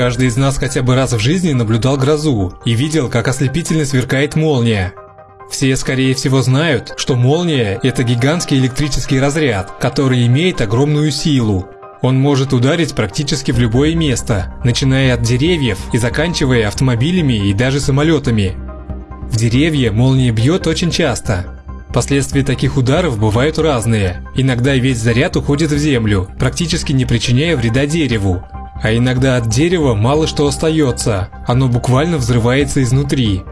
Каждый из нас хотя бы раз в жизни наблюдал грозу и видел, как ослепительно сверкает молния. Все, скорее всего, знают, что молния – это гигантский электрический разряд, который имеет огромную силу. Он может ударить практически в любое место, начиная от деревьев и заканчивая автомобилями и даже самолетами. В деревья молния бьет очень часто. Последствия таких ударов бывают разные. Иногда весь заряд уходит в землю, практически не причиняя вреда дереву. А иногда от дерева мало что остается, оно буквально взрывается изнутри.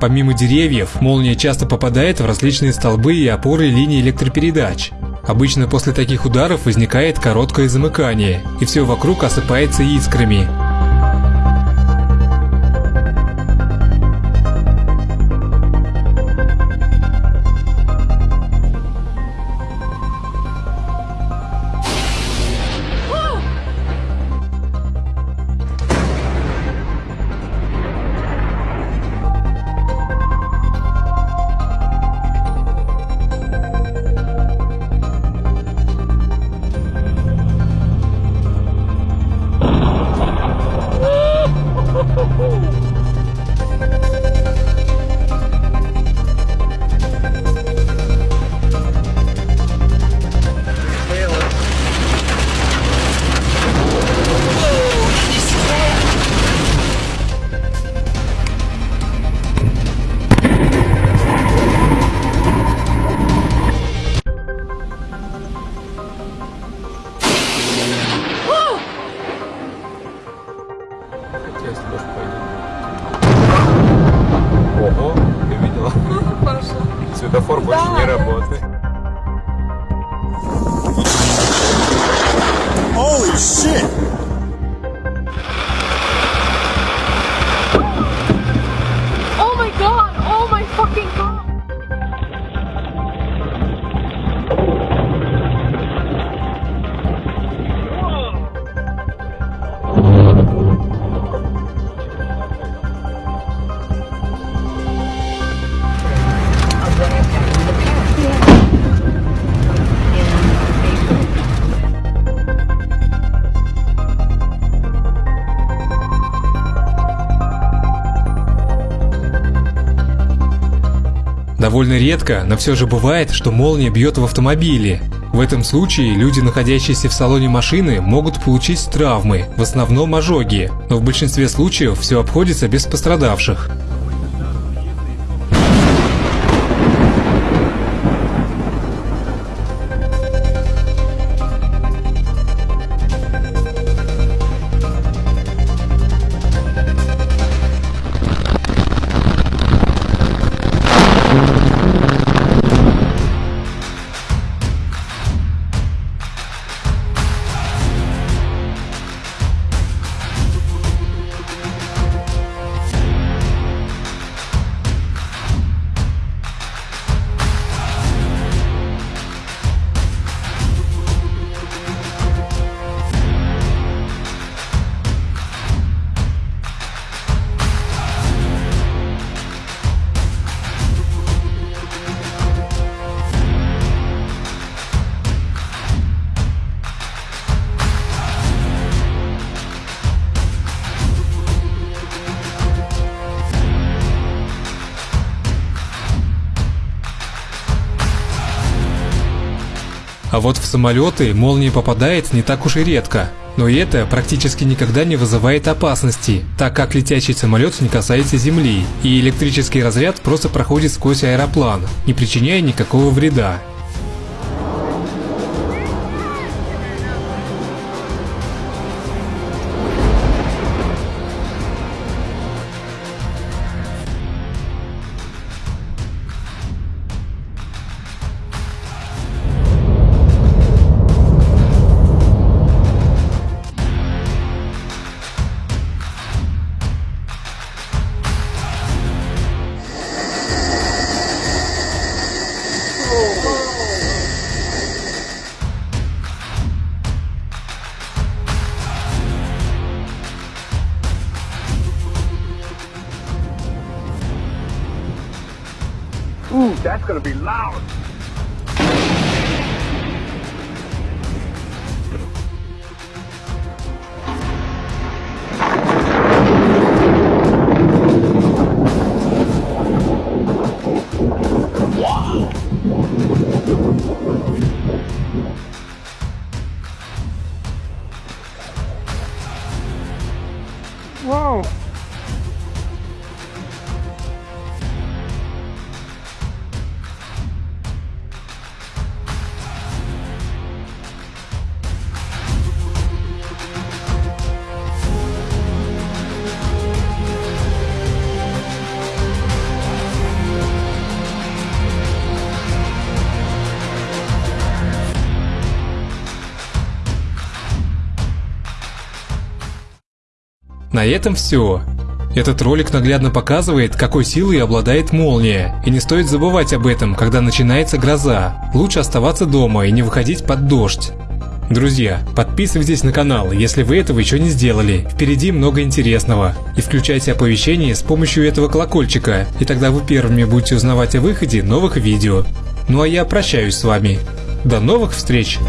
Помимо деревьев, молния часто попадает в различные столбы и опоры линий электропередач. Обычно после таких ударов возникает короткое замыкание, и все вокруг осыпается искрами. 是 Довольно редко, но все же бывает, что молния бьет в автомобиле. В этом случае люди, находящиеся в салоне машины, могут получить травмы, в основном ожоги, но в большинстве случаев все обходится без пострадавших. А вот в самолеты молния попадает не так уж и редко. Но это практически никогда не вызывает опасности, так как летящий самолет не касается земли, и электрический разряд просто проходит сквозь аэроплан, не причиняя никакого вреда. That's gonna be loud. Whoa. На этом все. Этот ролик наглядно показывает, какой силой обладает молния, и не стоит забывать об этом, когда начинается гроза. Лучше оставаться дома и не выходить под дождь. Друзья, подписывайтесь на канал, если вы этого еще не сделали. Впереди много интересного. И включайте оповещения с помощью этого колокольчика, и тогда вы первыми будете узнавать о выходе новых видео. Ну а я прощаюсь с вами. До новых встреч!